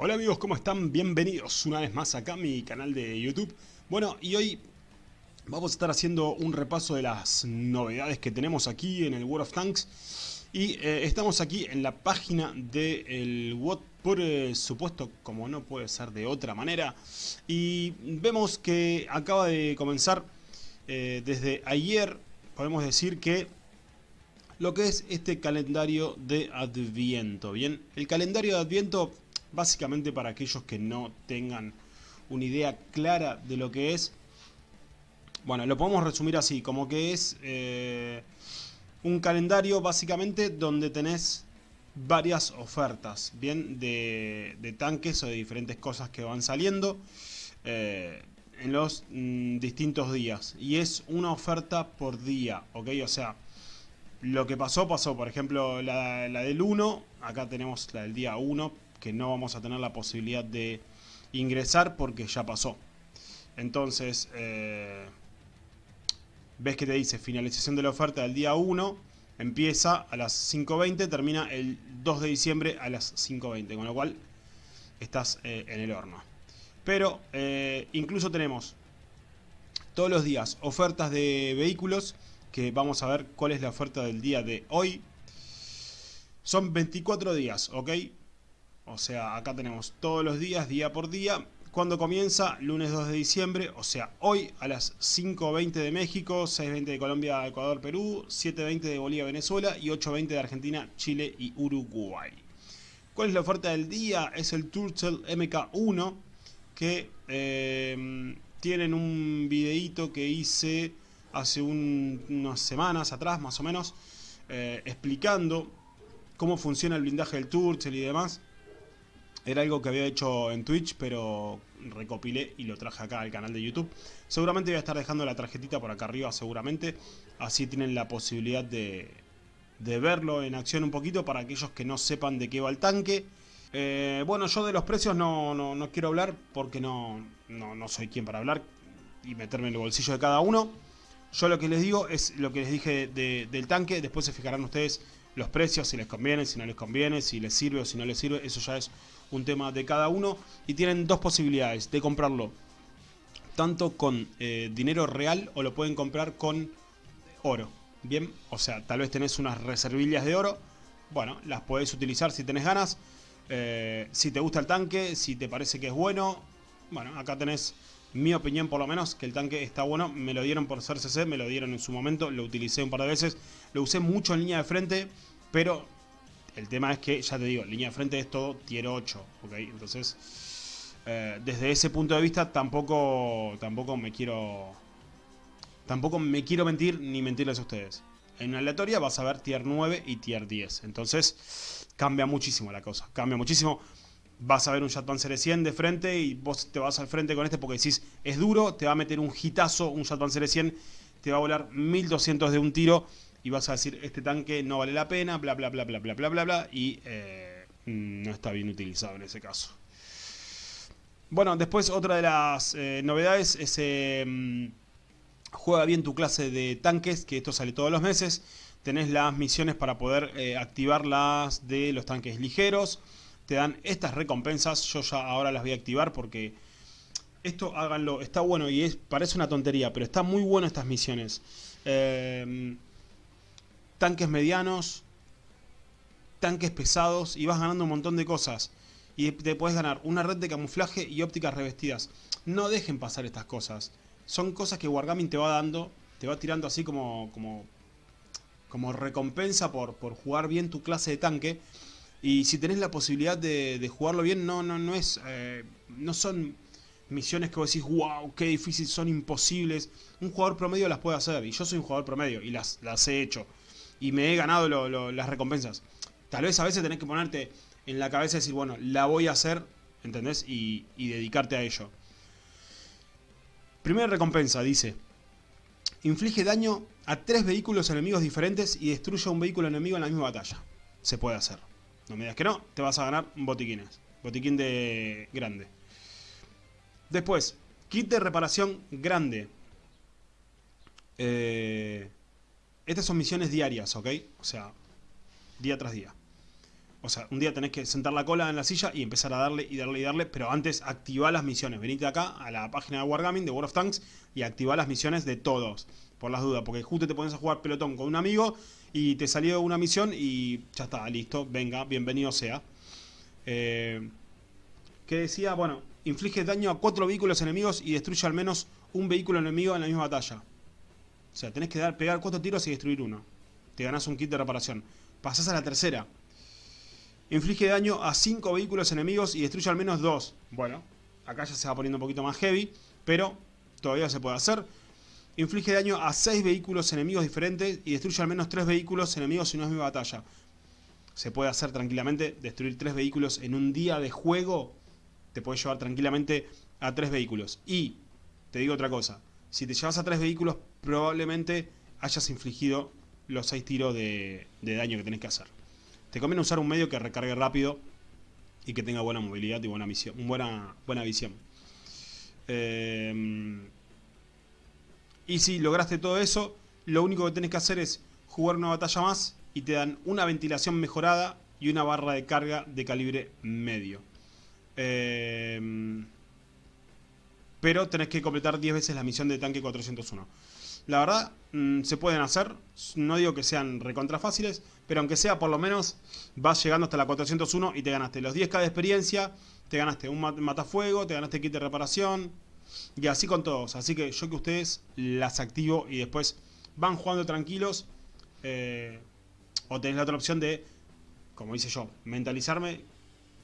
Hola amigos, ¿cómo están? Bienvenidos una vez más acá a mi canal de YouTube. Bueno, y hoy vamos a estar haciendo un repaso de las novedades que tenemos aquí en el World of Tanks. Y eh, estamos aquí en la página del WOT, por eh, supuesto, como no puede ser de otra manera. Y vemos que acaba de comenzar eh, desde ayer, podemos decir que lo que es este calendario de Adviento. Bien, el calendario de Adviento Básicamente para aquellos que no tengan una idea clara de lo que es. Bueno, lo podemos resumir así, como que es eh, un calendario básicamente donde tenés varias ofertas, bien, de, tanques o de diferentes cosas que van saliendo eh, en los mm, distintos días. Y es una oferta por día, ¿ok? O sea, lo que pasó, pasó. Por ejemplo, la, la del 1, acá tenemos la del día 1, que no vamos a tener la posibilidad de ingresar porque ya pasó. Entonces, eh, ves que te dice finalización de la oferta del día 1, empieza a las 5.20, termina el 2 de diciembre a las 5.20, con lo cual estás eh, en el horno. Pero eh, incluso tenemos todos los días ofertas de vehículos, que vamos a ver cuál es la oferta del día de hoy. Son 24 días, ¿ok? O sea, acá tenemos todos los días, día por día. Cuando comienza? Lunes 2 de diciembre, o sea, hoy a las 5.20 de México, 6.20 de Colombia, Ecuador, Perú, 7.20 de Bolivia, Venezuela y 8.20 de Argentina, Chile y Uruguay. ¿Cuál es la oferta del día? Es el Turtle MK1, que eh, tienen un videíto que hice hace unas semanas atrás, más o menos, eh, explicando cómo funciona el blindaje del Turtle y demás. Era algo que había hecho en Twitch, pero recopilé y lo traje acá al canal de YouTube. Seguramente voy a estar dejando la tarjetita por acá arriba, seguramente. Así tienen la posibilidad de, verlo en acción un poquito para aquellos que no sepan de qué va el tanque. Eh, bueno, yo de los precios no, no, quiero hablar porque no, no, soy quien para hablar y meterme en el bolsillo de cada uno. Yo lo que les digo es lo que les dije del tanque. Después se fijarán ustedes los precios, si les conviene, si no les conviene, si les sirve o si no les sirve. Eso ya es un tema de cada uno. Y tienen dos posibilidades de comprarlo. Tanto con eh, dinero real o lo pueden comprar con oro. Bien, o sea, tal vez tenés unas reservillas de oro. Bueno, las podés utilizar si tenés ganas. Eh, si te gusta el tanque, si te parece que es bueno. Bueno, acá tenés mi opinión por lo menos, que el tanque está bueno. Me lo dieron por ser CC, me lo dieron en su momento. Lo utilicé un par de veces. Lo usé mucho en línea de frente, pero el tema es que, ya te digo, línea de frente es todo tier 8, ¿ok? Entonces, eh, desde ese punto de vista tampoco, tampoco me quiero... Tampoco me quiero mentir ni mentirles a ustedes. En una aleatoria vas a ver tier 9 y tier 10. Entonces, cambia muchísimo la cosa. Cambia muchísimo. Vas a ver un Series 100 de frente y vos te vas al frente con este porque decís, es duro, te va a meter un hitazo, un Series 100, te va a volar 1200 de un tiro y vas a decir este tanque no vale la pena, bla bla bla bla bla bla bla bla y eh, no está bien utilizado en ese caso. Bueno, después otra de las eh, novedades es eh, juega bien tu clase de tanques, que esto sale todos los meses. Tenés las misiones para poder activar las de los tanques ligeros. Te dan estas recompensas, yo ya ahora las voy a activar porque esto háganlo, está bueno y es parece una tontería, pero está muy bueno estas misiones tanques medianos, tanques pesados y vas ganando un montón de cosas. Y te puedes ganar una red de camuflaje y ópticas revestidas. No dejen pasar estas cosas. Son cosas que Wargaming te va dando, te va tirando así como, como, como recompensa por, por jugar bien tu clase de tanque. Y si tenés la posibilidad de, jugarlo bien, no, no, no es. Eh, no son misiones que vos decís, wow, qué difícil, son imposibles. Un jugador promedio las puede hacer. Y yo soy un jugador promedio y las, las he hecho y me he ganado las recompensas. Tal vez a veces tenés que ponerte en la cabeza y decir, bueno, la voy a hacer, ¿entendés? Y, dedicarte a ello. Primera recompensa, dice. Inflige daño a tres vehículos enemigos diferentes y destruye un vehículo enemigo en la misma batalla. Se puede hacer. No me digas que no, te vas a ganar botiquines. Botiquín de grande. Después, kit de reparación grande. Eh, estas son misiones diarias, ¿ok? O sea, día tras día. O sea, un día tenés que sentar la cola en la silla y empezar a darle y darle y darle, pero antes activa las misiones. Venite acá a la página de Wargaming, de World of Tanks, y activa las misiones de todos, por las dudas. Porque justo te pones a jugar pelotón con un amigo y te salió una misión y ya está, listo, venga, bienvenido sea. Eh, que decía, bueno, inflige daño a cuatro vehículos enemigos y destruye al menos un vehículo enemigo en la misma batalla. O sea, tenés que dar, pegar cuatro tiros y destruir uno. Te ganás un kit de reparación. Pasás a la tercera. Inflige daño a 5 vehículos enemigos y destruye al menos 2. Bueno, acá ya se va poniendo un poquito más heavy, pero todavía se puede hacer. Inflige daño a 6 vehículos enemigos diferentes y destruye al menos 3 vehículos enemigos en una misma batalla. Se puede hacer tranquilamente, destruir 3 vehículos en un día de juego. Te puede llevar tranquilamente a 3 vehículos. Y, te digo otra cosa, si te llevas a 3 vehículos probablemente hayas infligido los 6 tiros de, de daño que tenés que hacer. Te conviene usar un medio que recargue rápido y que tenga buena movilidad y buena, misión, buena, buena visión. Eh, y si lograste todo eso, lo único que tenés que hacer es jugar una batalla más y te dan una ventilación mejorada y una barra de carga de calibre medio. Eh, pero tenés que completar 10 veces la misión de tanque 401. La verdad, mm, se pueden hacer, no digo que sean recontra fáciles, pero aunque sea por lo menos vas llegando hasta la 401 y te ganaste los 10k de experiencia, te ganaste un matafuego, te ganaste kit de reparación y así con todos. Así que yo que ustedes las activo y después van jugando tranquilos eh, o tenés la otra opción de, como hice yo, mentalizarme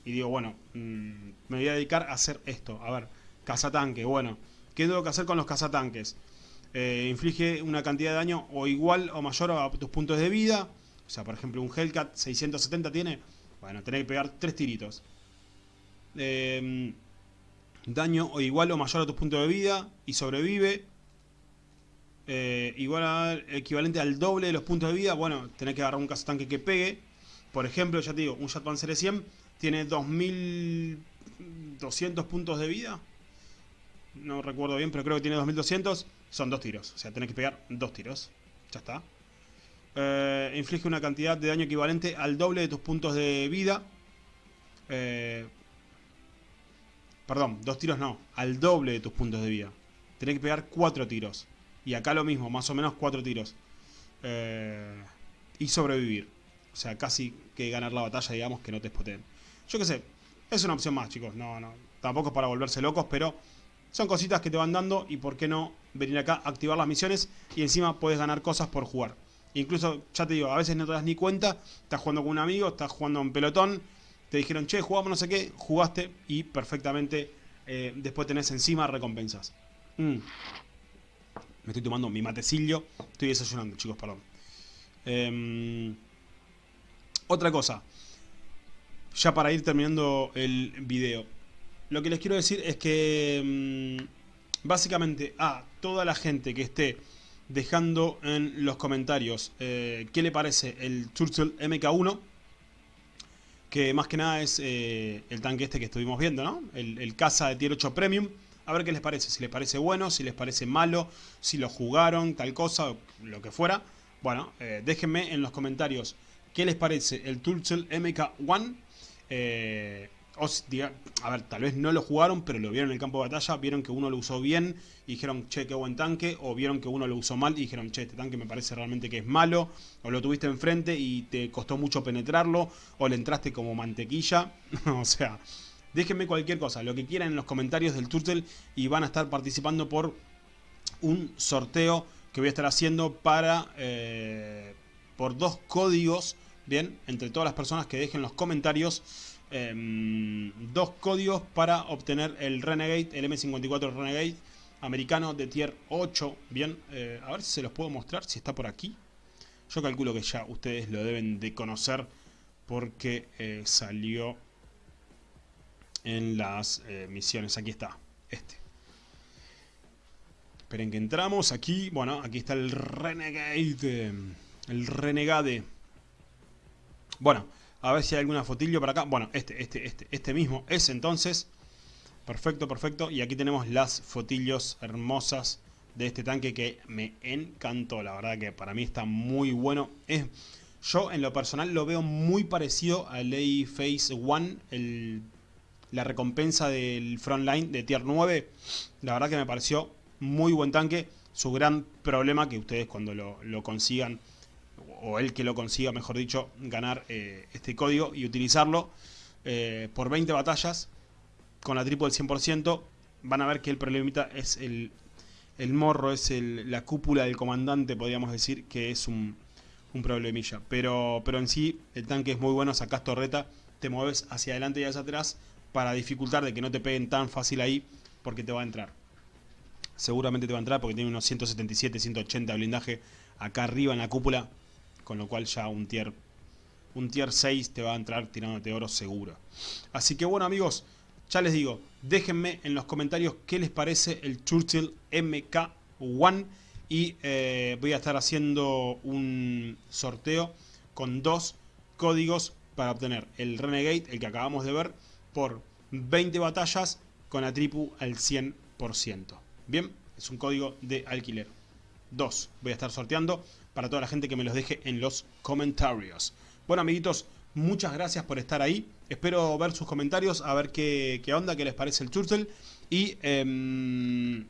y digo, bueno, mm, me voy a dedicar a hacer esto. A ver, cazatanque, bueno, ¿qué tengo que hacer con los cazatanques? Eh, inflige una cantidad de daño o igual o mayor a tus puntos de vida o sea, por ejemplo, un Hellcat 670 tiene... Bueno, tenés que pegar tres tiritos. Em, daño o igual o mayor a tus puntos de vida y sobrevive. Eh, igual al equivalente al doble de los puntos de vida. Bueno, tenés que agarrar un tanque que pegue. Por ejemplo, ya te digo, un Jet Panzer 100 tiene 2200 puntos de vida. No recuerdo bien, pero creo que tiene 2200. Son dos tiros. O sea, tenés que pegar dos tiros. Ya está. Eh, inflige una cantidad de daño equivalente al doble de tus puntos de vida. Eh, perdón, dos tiros no, al doble de tus puntos de vida. Tenés que pegar cuatro tiros. Y acá lo mismo, más o menos cuatro tiros. Eh, y sobrevivir. O sea, casi que ganar la batalla, digamos, que no te espoteen. Yo qué sé, es una opción más, chicos. No, no, tampoco es para volverse locos, pero son cositas que te van dando y por qué no venir acá, activar las misiones y encima puedes ganar cosas por jugar. Incluso, ya te digo, a veces no te das ni cuenta, estás jugando con un amigo, estás jugando en pelotón, te dijeron, che, jugamos no sé qué, jugaste y perfectamente eh, después tenés encima recompensas. Mm. Me estoy tomando mi matecillo, estoy desayunando, chicos, perdón. Em, otra cosa, ya para ir terminando el video. Lo que les quiero decir es que mm, básicamente a toda la gente que esté dejando en los comentarios eh, qué le parece el Churchill MK1 que más que nada es eh, el tanque este que estuvimos viendo, ¿no? El, caza de tier 8 Premium. A ver qué les parece, si les parece bueno, si les parece malo, si lo jugaron, tal cosa, lo que fuera. Bueno, eh, déjenme en los comentarios qué les parece el Turtle MK1 a ver, tal vez no lo jugaron, pero lo vieron en el campo de batalla, vieron que uno lo usó bien y dijeron, che, qué buen tanque, o vieron que uno lo usó mal y dijeron, che, este tanque me parece realmente que es malo, o lo tuviste enfrente y te costó mucho penetrarlo, o le entraste como mantequilla, o sea, déjenme cualquier cosa, lo que quieran en los comentarios del Turtle y van a estar participando por un sorteo que voy a estar haciendo para, eh, por dos códigos, bien, entre todas las personas que dejen los comentarios, Em, dos códigos para obtener el Renegade, el M54 Renegade americano de tier 8. Bien, eh, a ver si se los puedo mostrar, si está por aquí. Yo calculo que ya ustedes lo deben de conocer porque eh, salió en las eh, misiones. Aquí está, este. Esperen que entramos aquí. Bueno, aquí está el Renegade. El Renegade. Bueno, a ver si hay alguna fotillo para acá. Bueno, este, este, este, este mismo es entonces. Perfecto, perfecto. Y aquí tenemos las fotillos hermosas de este tanque que me encantó. La verdad que para mí está muy bueno. Es, Yo en lo personal lo veo muy parecido al Lay Phase One, la recompensa del Frontline de Tier 9. La verdad que me pareció muy buen tanque. Su gran problema que ustedes cuando lo, consigan, o el que lo consiga mejor dicho, ganar eh, este código y utilizarlo eh, por 20 batallas con la triple del 100%, van a ver que el problemita es el, el morro, es la cúpula del comandante, podríamos decir, que es un, un problemilla. Pero, pero en sí, el tanque es muy bueno, sacas torreta, te mueves hacia adelante y hacia atrás para dificultar de que no te peguen tan fácil ahí, porque te va a entrar. Seguramente te va a entrar porque tiene unos 177, 180 de blindaje acá arriba en la cúpula, con lo cual ya un tier, un tier 6 te va a entrar tirándote oro seguro. Así que bueno amigos, ya les digo, déjenme en los comentarios qué les parece el Churchill MK1 y eh, voy a estar haciendo un sorteo con dos códigos para obtener el Renegade, el que acabamos de ver, por 20 batallas con la tripu al 100%. Bien, es un código de alquiler. Dos, voy a estar sorteando para toda la gente que me los deje en los comentarios. Bueno amiguitos, muchas gracias por estar ahí. Espero ver sus comentarios, a ver qué, onda, qué les parece el Churchill. Y, em,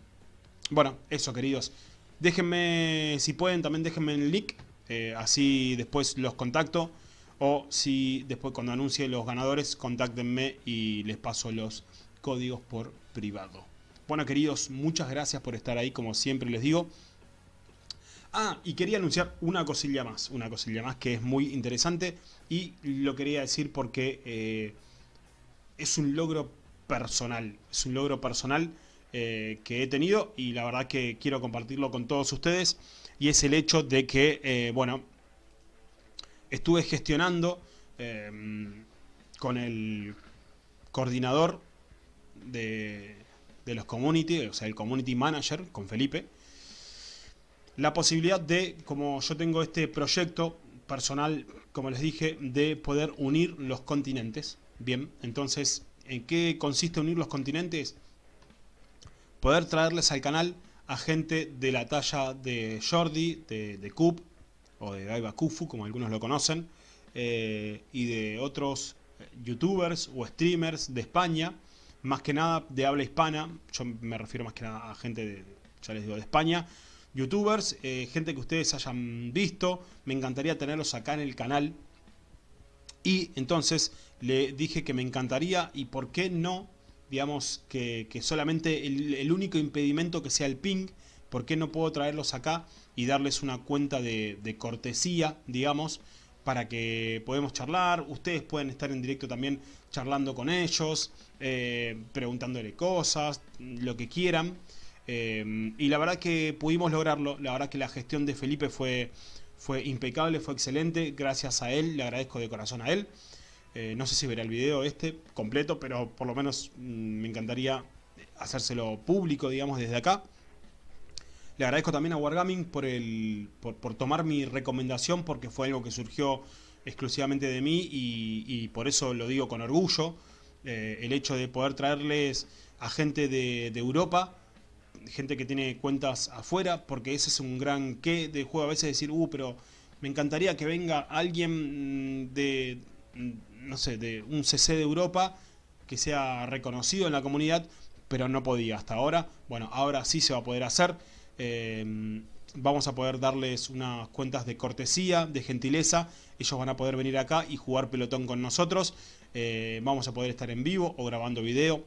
bueno, eso queridos. Déjenme, si pueden, también déjenme el link, eh, así después los contacto. O si después cuando anuncie los ganadores, contáctenme y les paso los códigos por privado. Bueno queridos, muchas gracias por estar ahí, como siempre les digo. Ah, y quería anunciar una cosilla más, una cosilla más que es muy interesante y lo quería decir porque eh, es un logro personal, es un logro personal eh, que he tenido y la verdad que quiero compartirlo con todos ustedes y es el hecho de que, eh, bueno, estuve gestionando con el coordinador de, de, los community, o sea, el community manager, con Felipe, la posibilidad de, como yo tengo este proyecto personal, como les dije, de poder unir los continentes. Bien, entonces, ¿en qué consiste unir los continentes? poder traerles al canal a gente de la talla de Jordi, de, de o de Daiba Kufu, como algunos lo conocen, eh, y de otros youtubers o streamers de España, más que nada de habla hispana, yo me refiero más que nada a gente de, ya les digo, de España, youtubers, eh, gente que ustedes hayan visto, me encantaría tenerlos acá en el canal, y entonces le dije que me encantaría, y por qué no, digamos, que, solamente el, único impedimento que sea el ping, ¿por qué no puedo traerlos acá y darles una cuenta de, cortesía, digamos, para que podamos charlar, ustedes pueden estar en directo también charlando con ellos, eh, preguntándole cosas, lo que quieran. Eh, y la verdad que pudimos lograrlo, la verdad que la gestión de Felipe fue, fue impecable, fue excelente, gracias a él, le agradezco de corazón a él. Eh, no sé si verá el video este completo, pero por lo menos mm, me encantaría hacérselo público, digamos, desde acá. Le agradezco también a Wargaming por, el, por, tomar mi recomendación, porque fue algo que surgió exclusivamente de mí y, por eso lo digo con orgullo. Eh, el hecho de poder traerles a gente de, Europa, gente que tiene cuentas afuera, porque ese es un gran qué de juego a veces decir, uh, pero me encantaría que venga alguien mm, de no sé, de un CC de Europa que sea reconocido en la comunidad, pero no podía hasta ahora. Bueno, ahora sí se va a poder hacer. Eh, vamos a poder darles unas cuentas de cortesía, de gentileza. Ellos van a poder venir acá y jugar pelotón con nosotros. Eh, vamos a poder estar en vivo o grabando video.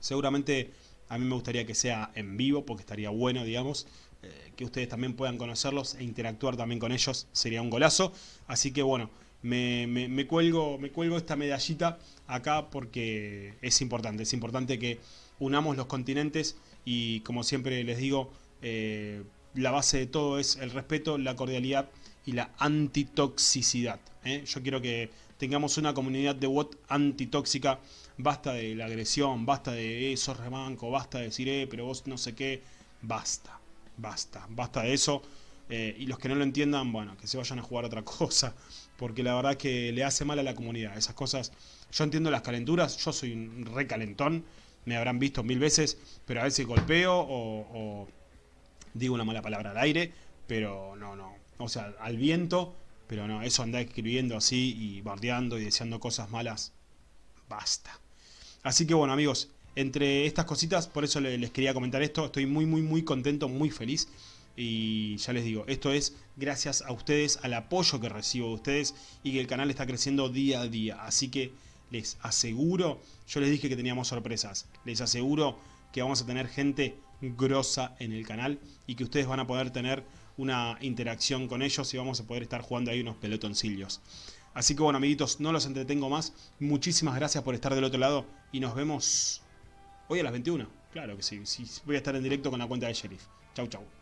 Seguramente a mí me gustaría que sea en vivo porque estaría bueno, digamos. Eh, que ustedes también puedan conocerlos e interactuar también con ellos. Sería un golazo. Así que bueno me, cuelgo, me cuelgo esta medallita acá porque es importante, es importante que unamos los continentes y como siempre les digo, eh, la base de todo es el respeto, la cordialidad y la antitoxicidad. ¿eh? Yo quiero que tengamos una comunidad de WOT antitóxica, basta de la agresión, basta de eso, remanco, basta de decir, eh, pero vos no sé qué, basta, basta, basta de eso. Eh, y los que no lo entiendan, bueno, que se vayan a jugar otra cosa, porque la verdad que le hace mal a la comunidad. Esas cosas, yo entiendo las calenturas, yo soy un recalentón, me habrán visto mil veces, pero a veces golpeo o, digo una mala palabra al aire, pero no, no. O sea, al viento Pero no, eso andar escribiendo así y bardeando y deseando cosas malas, basta. Así que bueno amigos, entre estas cositas, por eso les quería comentar esto, estoy muy muy muy contento, muy feliz. Y ya les digo, esto es gracias a ustedes, al apoyo que recibo de ustedes y que el canal está creciendo día a día. Así que les aseguro, yo les dije que teníamos sorpresas, les aseguro que vamos a tener gente grosa en el canal y que ustedes van a poder tener una interacción con ellos y vamos a poder estar jugando ahí unos pelotoncillos. Así que bueno amiguitos, no los entretengo más. Muchísimas gracias por estar del otro lado y nos vemos hoy a las 21. Claro que sí, sí voy a estar en directo con la cuenta de Sheriff. Chau chau.